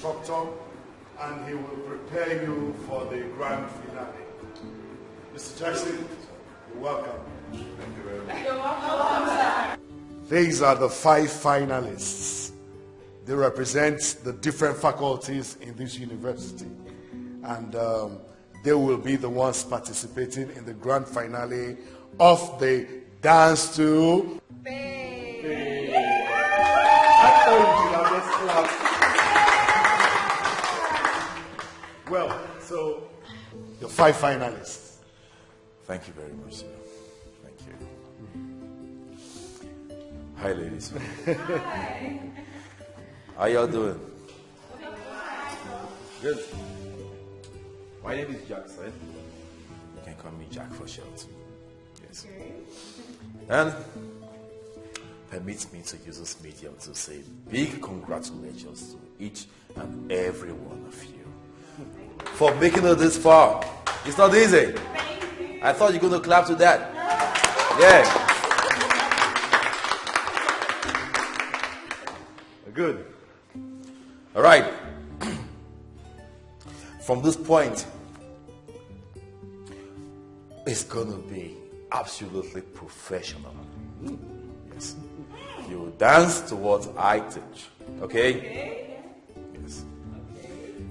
instructor and he will prepare you for the grand finale. Mr. Jackson, you're welcome. Thank you very much. You're welcome. These are the five finalists. They represent the different faculties in this university. And um, they will be the ones participating in the grand finale of the Dance to Well, so the five finalists. Thank you very much, sir. Thank you. Hi, ladies. Hi. How y'all doing? Good. My name is Jackson. You can call me Jack for short. Yes. And permit me to use this medium to say big congratulations to each and every one of you for making it this far. It's not easy. I thought you're going to clap to that. Yeah. Good. All right. From this point, it's going to be absolutely professional. Yes. You dance to what I teach. Okay? Yes.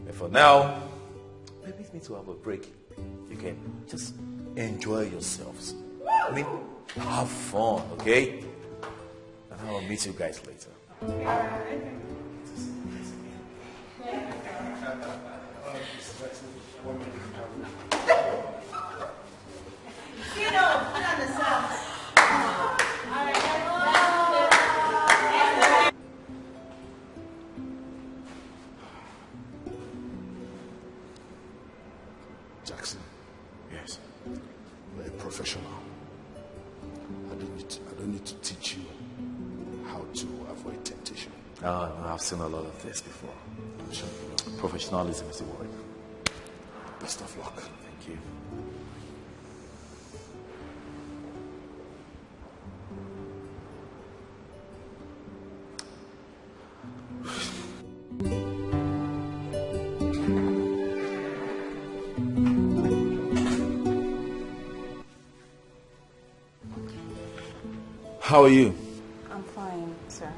And for now, permit me to have a break. You can just enjoy yourselves. I mean, have fun, okay? And I'll meet you guys later. Jackson. Yes. You're a professional. I don't need to, I don't need to teach you how to avoid temptation. Uh, I've seen a lot of this before. Sure. Professionalism is the word. Best of luck. Thank you. How are you? I'm fine, sir.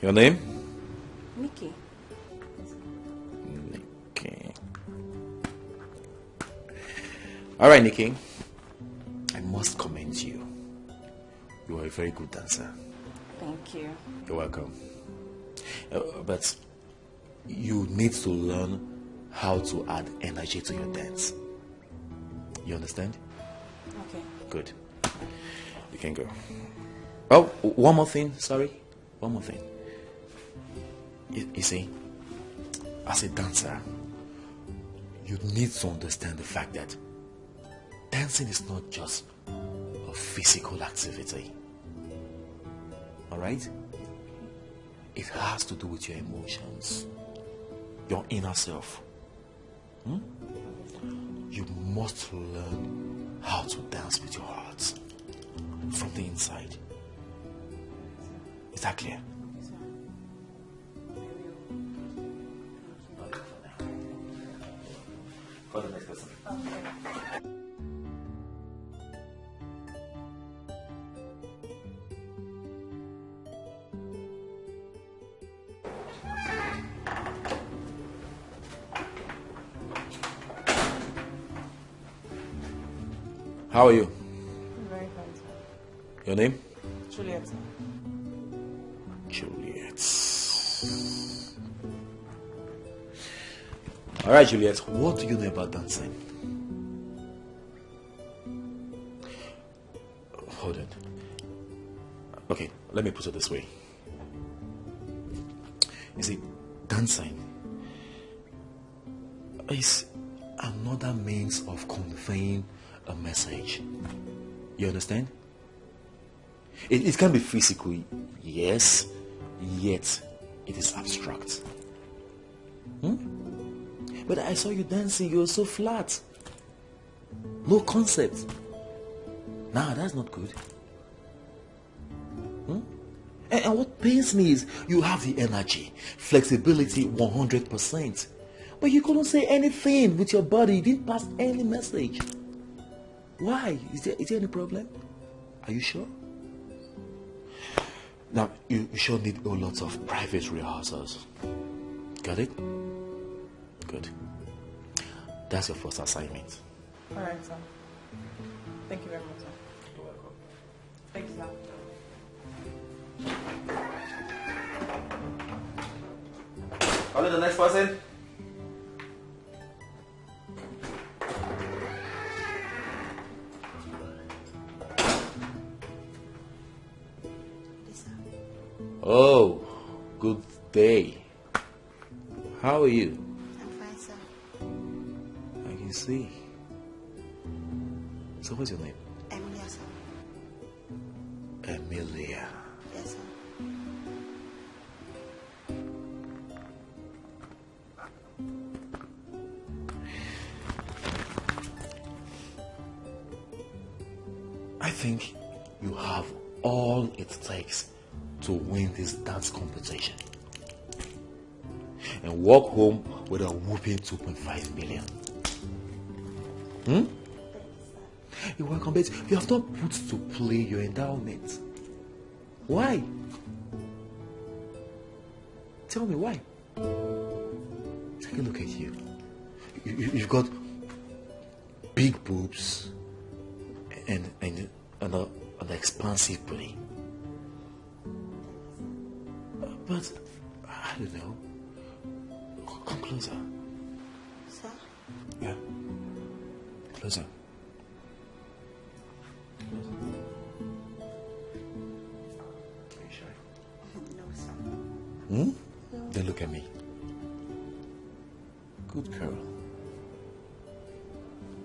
Your name? Nikki. Nikki. All right, Nikki. I must commend you. You are a very good dancer. Thank you. You're welcome. Uh, but you need to learn how to add energy to your dance. You understand? Okay. Good. You can go. Oh, one more thing. Sorry. One more thing. You, you see, as a dancer, you need to understand the fact that dancing is not just a physical activity. All right? It has to do with your emotions, your inner self. Hmm? You must learn how to dance with your heart from the inside. Is that clear? Juliet. What do you know about dancing? Hold on. Okay, let me put it this way. You see, dancing is another means of conveying a message. You understand? It, it can be physical, yes, yet it is abstract. Hmm? But I saw you dancing, you were so flat. No concept. Nah, that's not good. Hmm? And, and what pains me is you have the energy, flexibility 100%. But you couldn't say anything with your body. You didn't pass any message. Why? Is there, is there any problem? Are you sure? Now, you, you sure need a lot of private rehearsals. Got it? Good. That's your first assignment. All right, sir. Thank you very much, sir. You're welcome. Thank you, sir. Call it the next person. Oh, good day. How are you? But you have not put to play your endowment. Why? Tell me why. Take a look at you. you, you you've got big boobs and and and a, uh, an expansive body. But I don't know. Come closer. Sir? Yeah. Closer. Look at me. Good girl.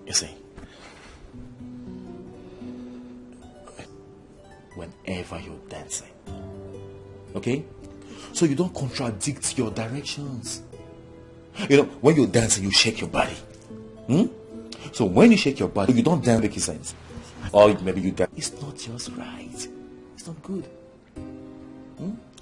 You see, whenever you're dancing, okay? So you don't contradict your directions. You know, when you're dancing, you shake your body. Hmm? So when you shake your body, you don't dance making sense. Or maybe you dance. It's not just right. It's not good. Yes,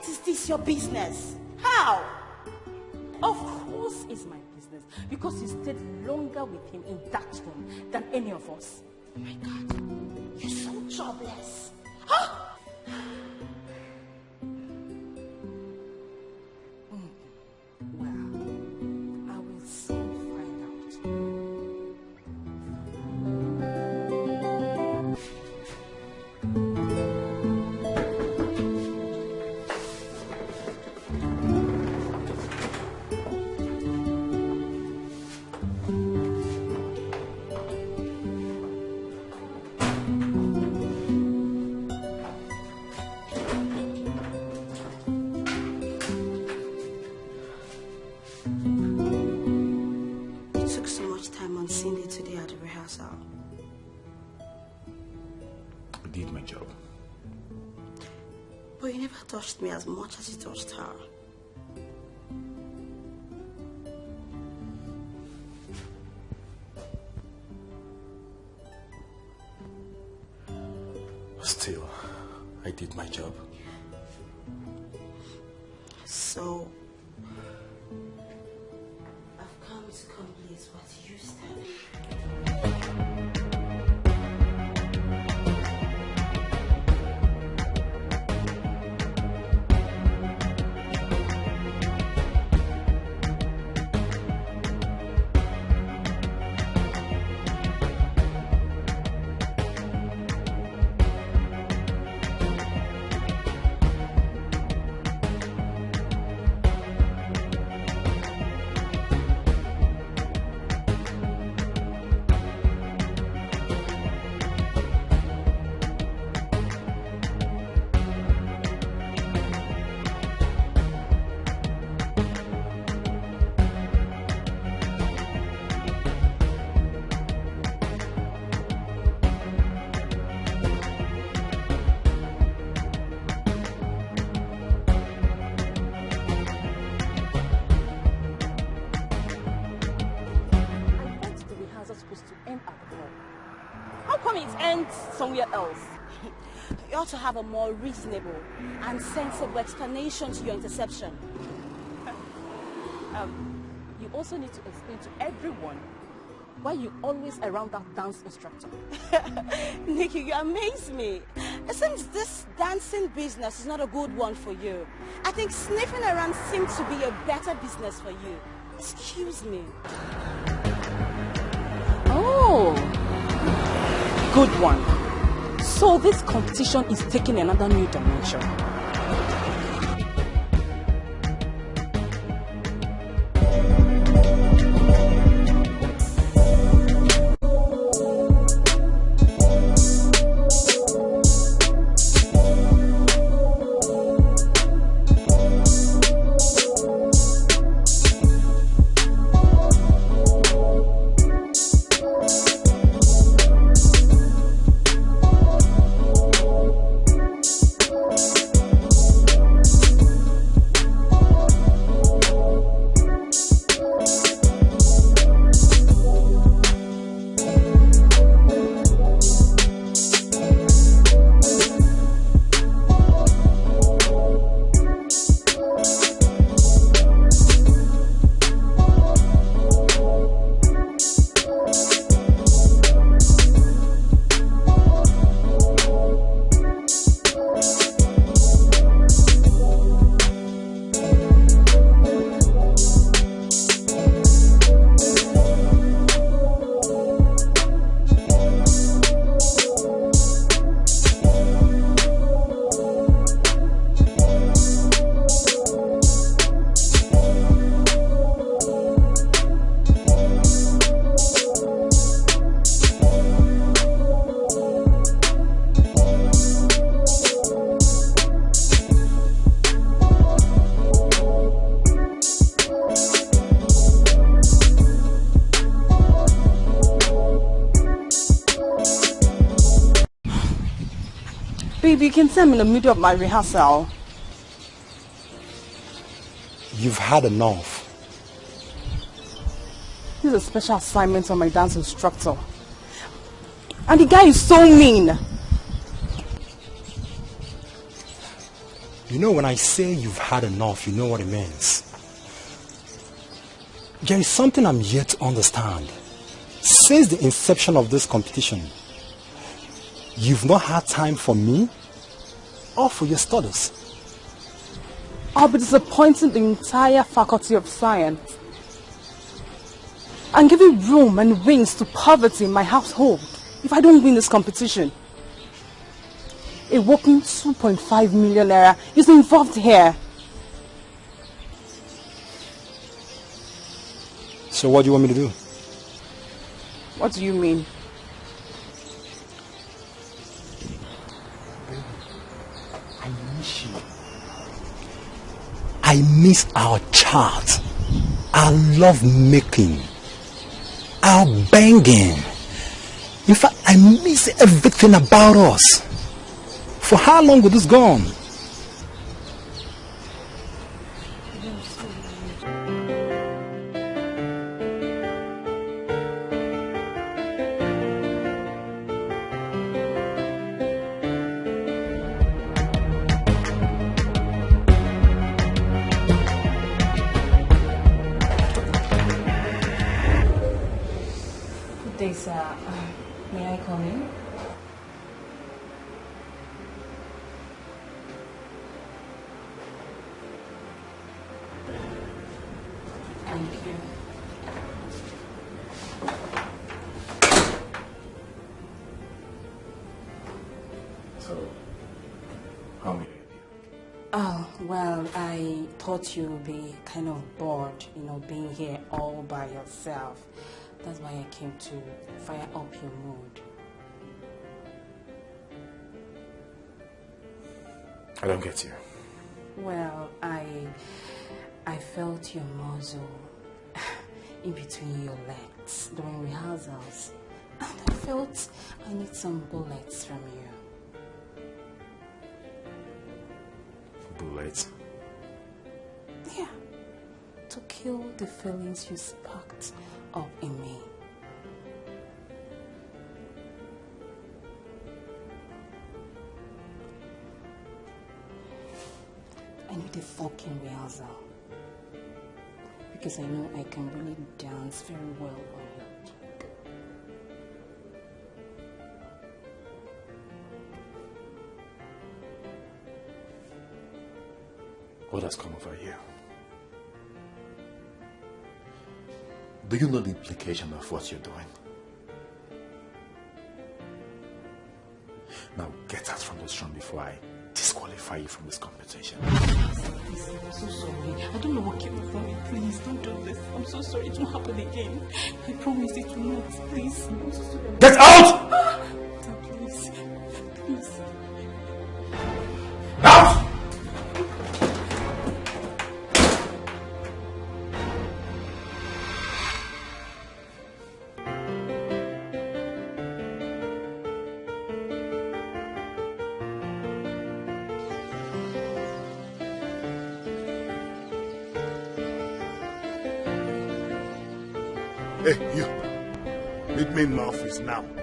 Earth is this your business? How? Of course it's my business because you stayed longer with him in that room than any of us. Oh my God. You're so jobless. Well, Still, I did my job. So, It ends somewhere else? You ought to have a more reasonable and sensible explanation to your interception. Um, you also need to explain to everyone why you always around that dance instructor. Nikki, you amaze me. It seems this dancing business is not a good one for you. I think sniffing around seems to be a better business for you. Excuse me. Good one. So this competition is taking another new dimension. Baby, you can tell I'm in the middle of my rehearsal. You've had enough. This is a special assignment from my dance instructor. And the guy is so mean. You know, when I say you've had enough, you know what it means. There is something I'm yet to understand. Since the inception of this competition, you've not had time for me or for your studies. I'll be disappointing the entire faculty of science. And giving room and wings to poverty in my household if I don't win this competition. A whopping 2.5 million naira is involved here. So what do you want me to do? What do you mean? I miss you. I miss our chat, our love making, our banging. In fact, I miss everything about us. For how long will this go Thought you'd be kind of bored, you know, being here all by yourself. That's why I came to fire up your mood. I don't get you. Well, I I felt your muzzle in between your legs during rehearsals. And I felt I need some bullets from you. Bullets? To kill the feelings you sparked up in me. I need a fucking rehearsal. Because I know I can really dance very well on your. What has come over you? Do you know the implication of what you're doing? Now get out from this room before I disqualify you from this competition. Please, I'm so sorry. I don't know what came over me. Please, don't do this. I'm so sorry. It won't happen again. I promise it will not. Please. I'm so sorry. Get out! Please. Please. Out! Meet me in my office now.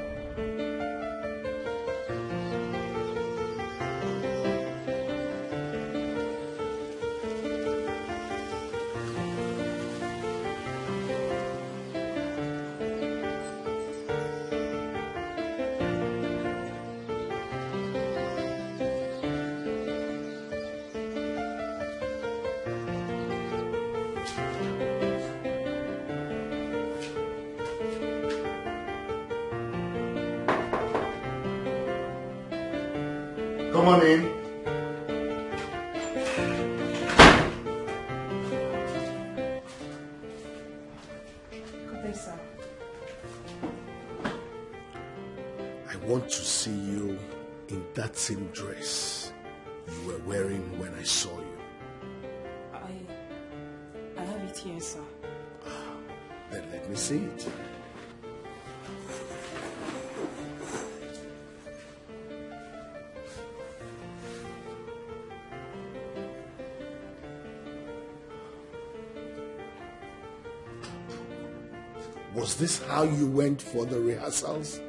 Sir. I want to see you in that same dress you were wearing when I saw you. I... I have it here, sir. Ah, then let me see it. This how you went for the rehearsals?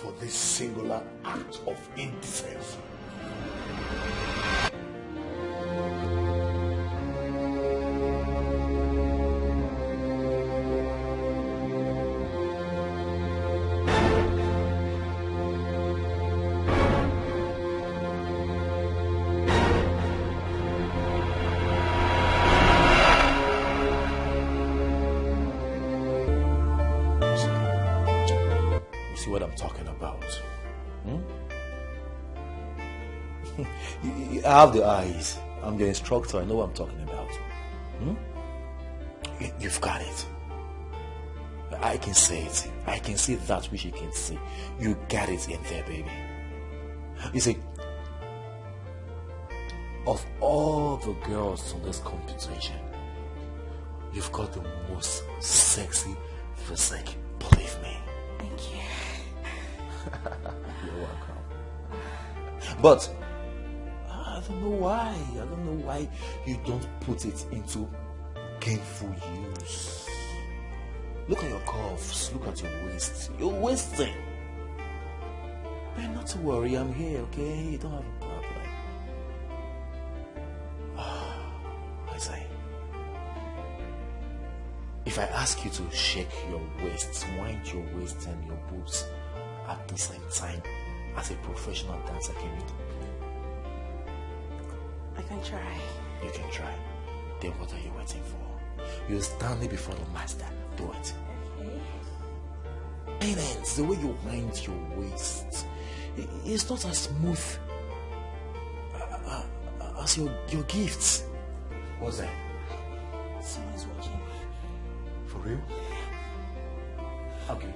For this singular act of indecency. You have the eyes. I'm your instructor. I know what I'm talking about. Hmm? You- You've got it. I can see it. I can see that which you can see. You got it in there, baby. You see, of all the girls on this competition, you've got the most sexy physique. Believe me. Thank you. You're welcome. But I why. I don't know why you don't put it into gainful use. Look at your curves. Look at your waist. You're wasting. Man, not to worry. I'm here, okay? You don't have a problem. Ah, I say, if I ask you to shake your waist, wind your waist and your boobs at the same time as a professional dancer, can you? I can try. You can try. Then what are you waiting for? You're standing before the master. Do it. Okay. Parents, the way you wind your waist, it's not as smooth uh, uh, as your, your gifts. What's that? Someone's watching. For real? Okay.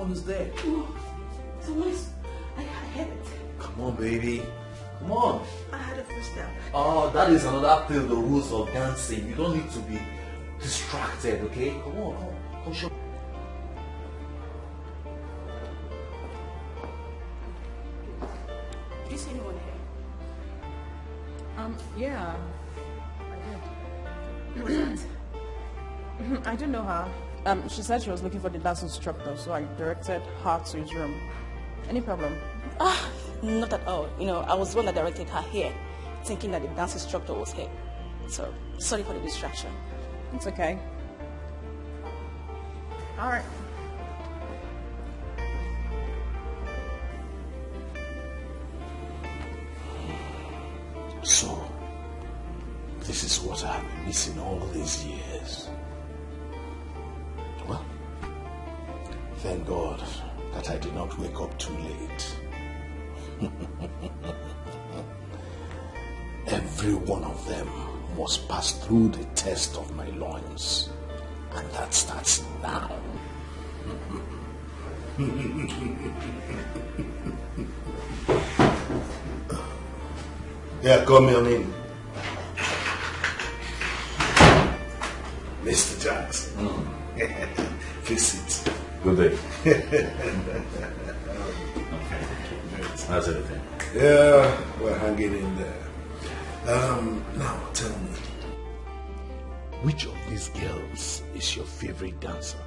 One is there. Someone's. I, I heard it. Come on, baby. Come on. I had a footstep. Oh, that is another thing, the rules of dancing. You don't need to be distracted, okay? Come on, come on. Come show. Um, she said she was looking for the dance instructor, so I directed her to his room. Any problem? Ah, not at all. You know, I was the one that directed her here, thinking that the dance instructor was here. So, sorry for the distraction. It's okay. All right. So, this is what I've been missing all these years. Thank God that I did not wake up too late. Every one of them must pass through the test of my loins. And that starts now. Yeah, come on in. Mr. Jackson. Mm. Please sit. Good day. How's everything? Yeah, we're hanging in there. Um, now tell me, which of these girls is your favorite dancer?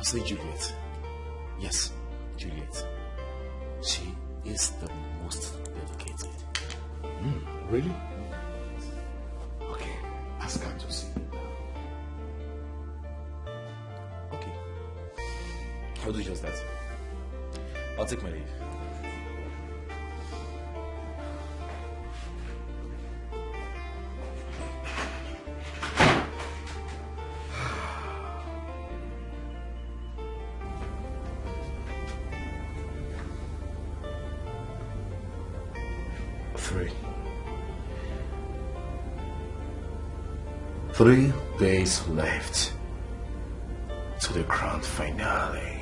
I'll say Juliet. Yes, Juliet. She is the most dedicated. Really? That. I'll take my leave. Three. Three days left to the grand finale.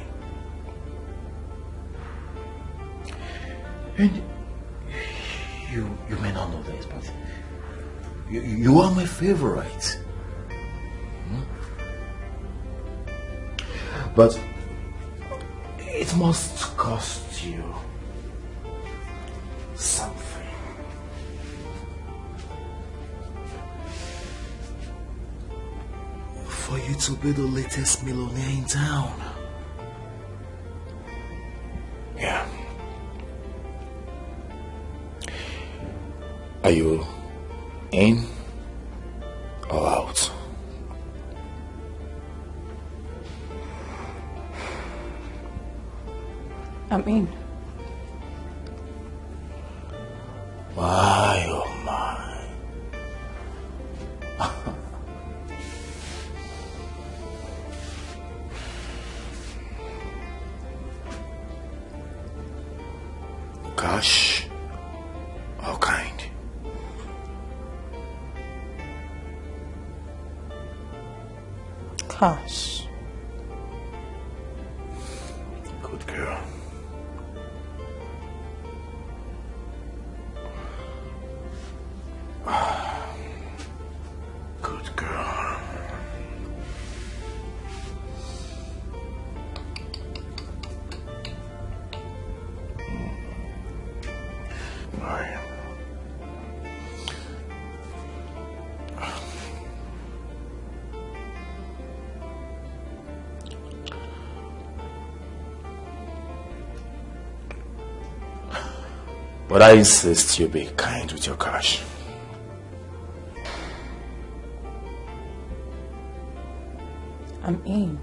And you you may not know this, but you, you are my favorite. Hmm? But it must cost you something. For you to be the latest millionaire in town. Are you in or out? I'm in. My, Cash. But I insist you be kind with your cash. I'm in.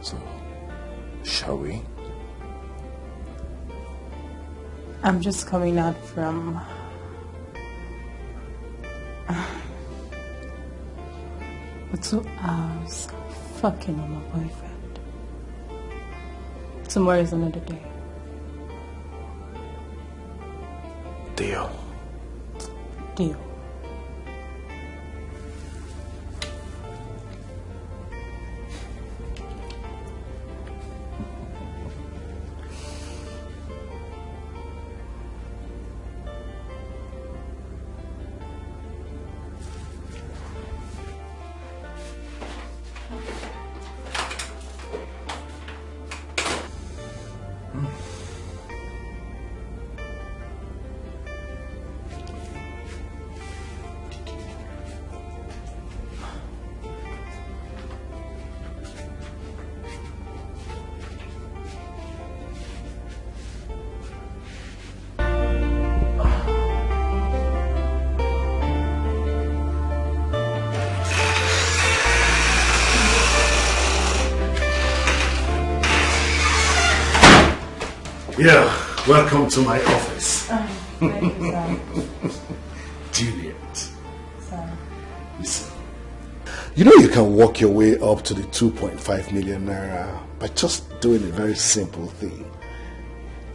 So, shall we? I'm just coming out from. Two hours fucking with my boyfriend. Tomorrow is another day. Deal. Deal. Yeah, welcome to my office. Thank you, sir. Juliet. Sir. Listen. You know you can walk your way up to the 2.5 million naira by just doing a very simple thing.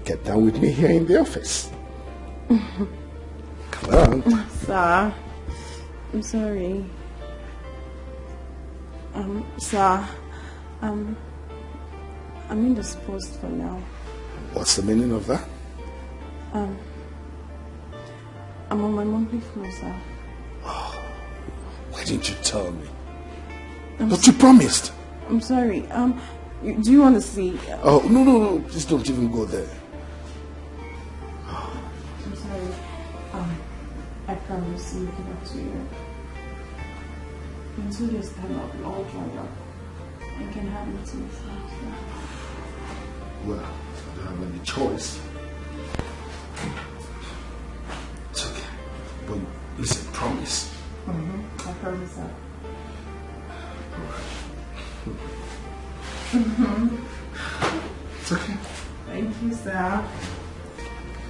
Get down with me here in the office. Come on. Sir, I'm sorry. Um, sir, um, I'm indisposed for now. What's the meaning of that? Um, I'm on my monthly flow, sir. Why didn't you tell me? I'm, But you promised. I'm sorry. Um, you, do you want to see? uh, Oh, no, no, no. Please don't even go there. I'm sorry. Um, I promise to make it up to you. In two days' time, I'll be all dried up. I can have it to myself. Well, don't have any choice. It's okay. But listen, promise. Mm-hmm. I promise that. It's okay. Thank you, sir.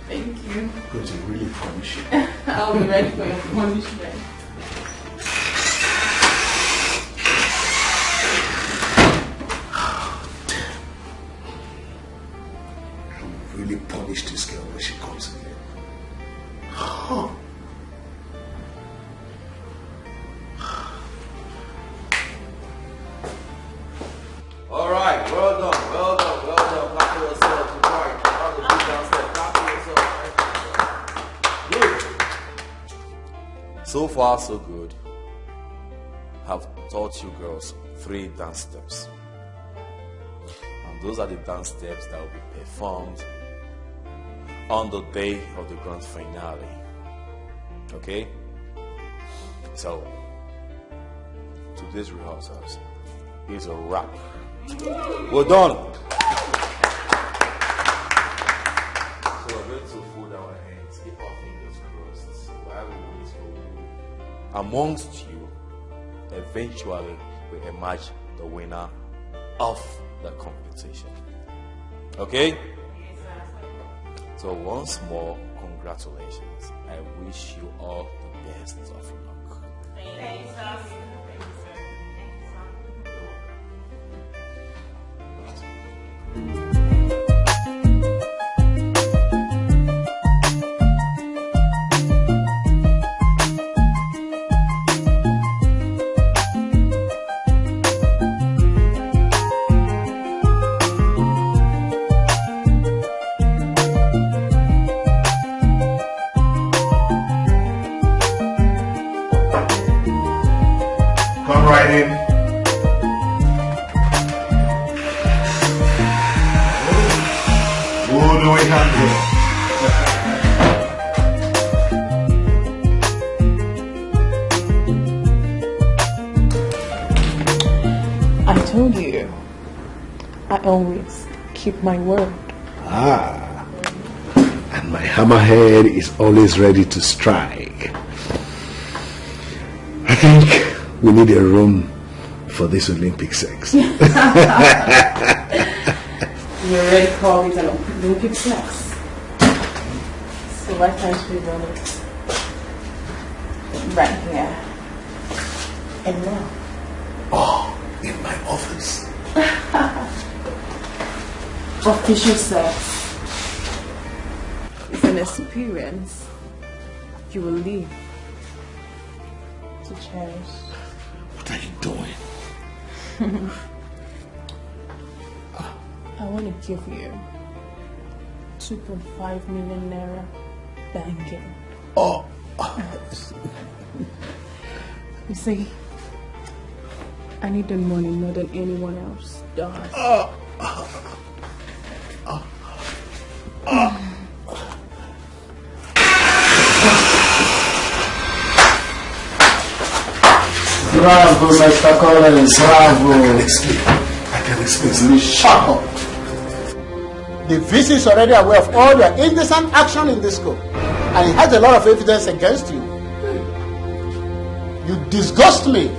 Thank you. Good, you really promise you. I'll be ready for your punishment. Far, so good. Have taught you girls three dance steps. And those are the dance steps that will be performed on the day of the grand finale. Okay? So, today's rehearsals is a wrap. We're done. Amongst you, eventually we emerge the winner of the competition. Okay? So once more, congratulations. I wish you all the best of luck. Come do we have? I told you. I always keep my word. Ah. And my hammerhead is always ready to strike. I think we need a room for this Olympic sex. You already called it an Olympic flex. So why can't we run it right here and now? oh, in my office. Official sex is an experience you will live to cherish. What are you doing? I want to give you 2.5 million naira banking. Oh, You see, I need the money more than anyone else does. Oh. Bravo, Mr. Collins, bravo. I can explain. Shut up. The VC is already aware of all your indecent action in this school, and he has a lot of evidence against you. You disgust me.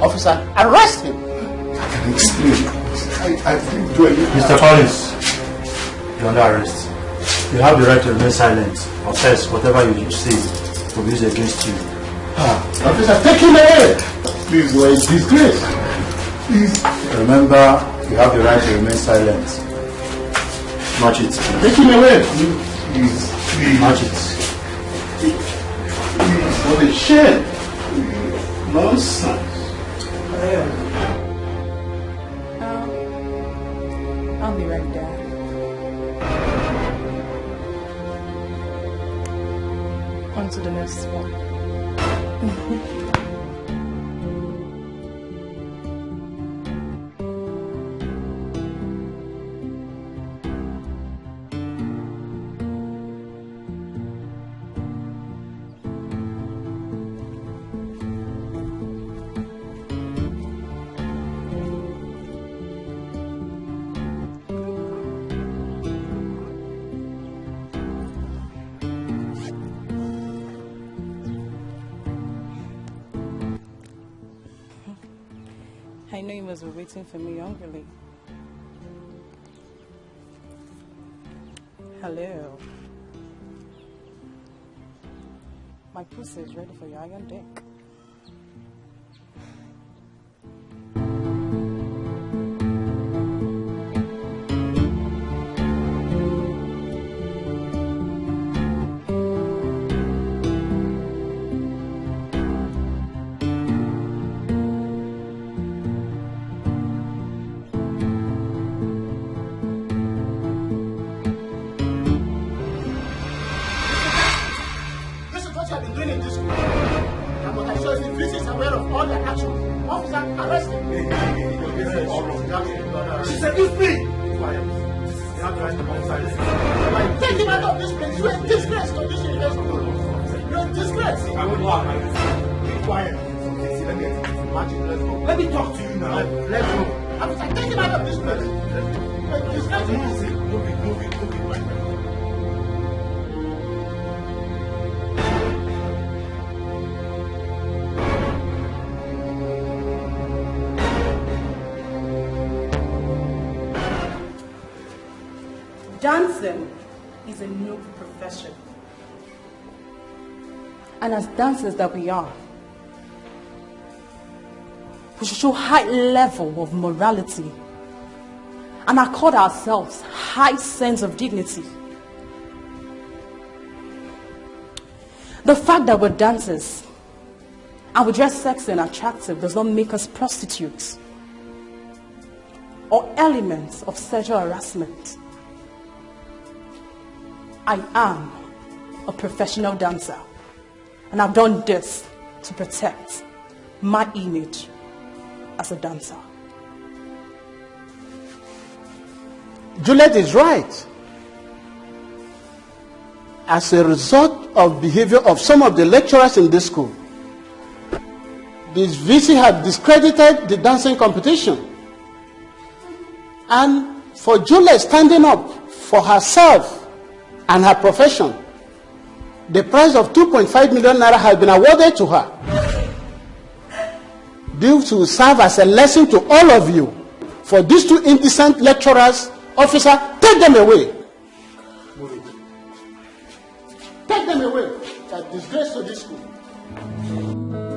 Officer, arrest him. I can explain. I, I didn't do. Mr. Collins, you're under arrest. You have the right to remain silent. Or else, whatever you say will be used against you. Ah, officer, take him away. Please, you are a disgrace. Remember, you have the right to remain silent. Match it. Take him away. Please, please, Match it. please, what a shame. Nonsense. I'll be right back. On to the next one. Be waiting for me hungrily. Hello. My pussy is ready for your iron dick. And as dancers that we are, we should show high level of morality and accord ourselves high sense of dignity. The fact that we're dancers and we dress sexy and attractive does not make us prostitutes or elements of sexual harassment. I am a professional dancer and I've done this to protect my image as a dancer. Juliet is right. As a result of behavior of some of the lecturers in this school, this VC had discredited the dancing competition. And for Juliet standing up for herself and her profession, the price of 2.5 million naira has been awarded to her. Due to serve as a lesson to all of you. For these two indecent lecturers, officer, take them away. Take them away. Are disgrace to this school.